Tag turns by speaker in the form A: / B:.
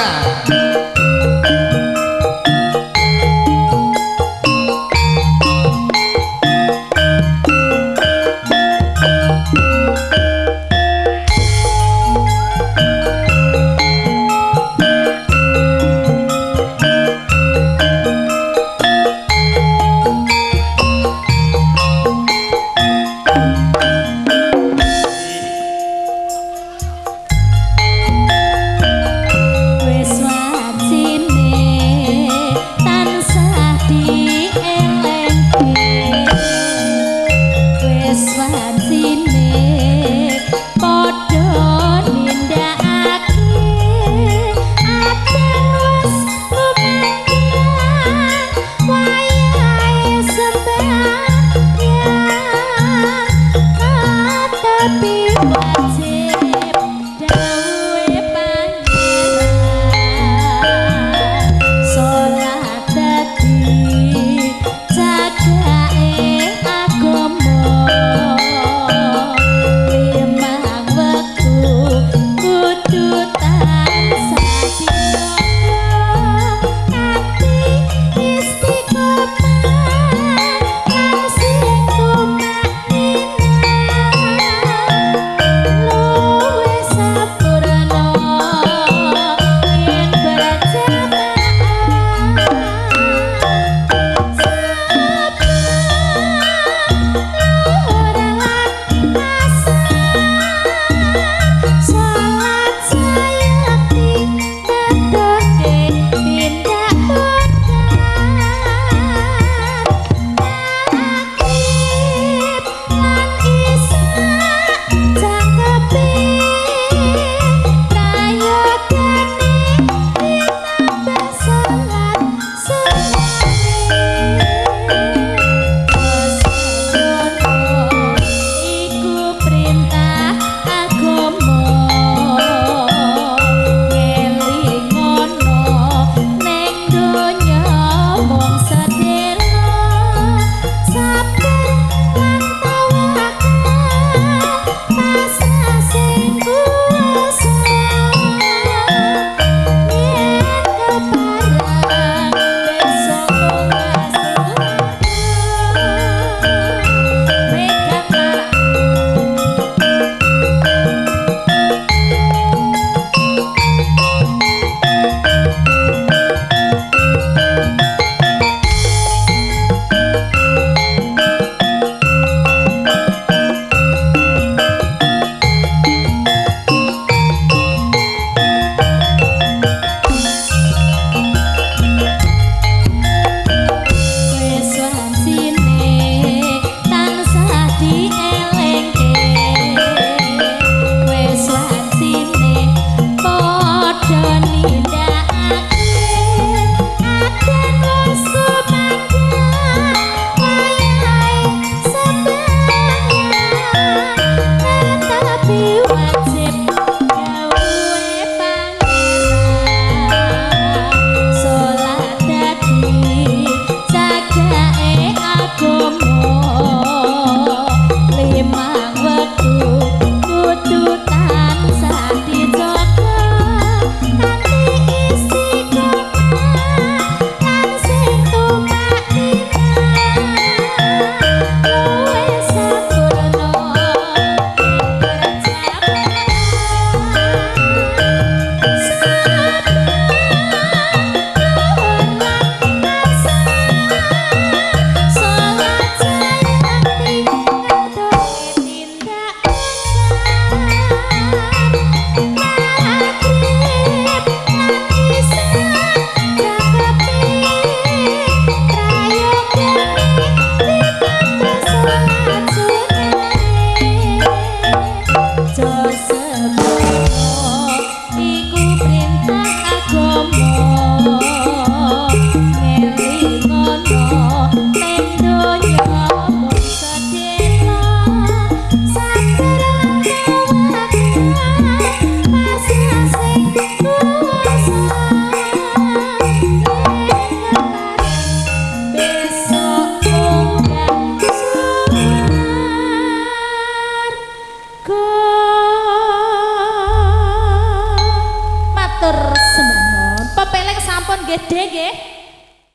A: lugar
B: देंगे।